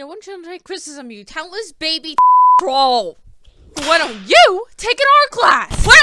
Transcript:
You want don't take criticism, you talentless baby troll? Why don't you take an art class? What?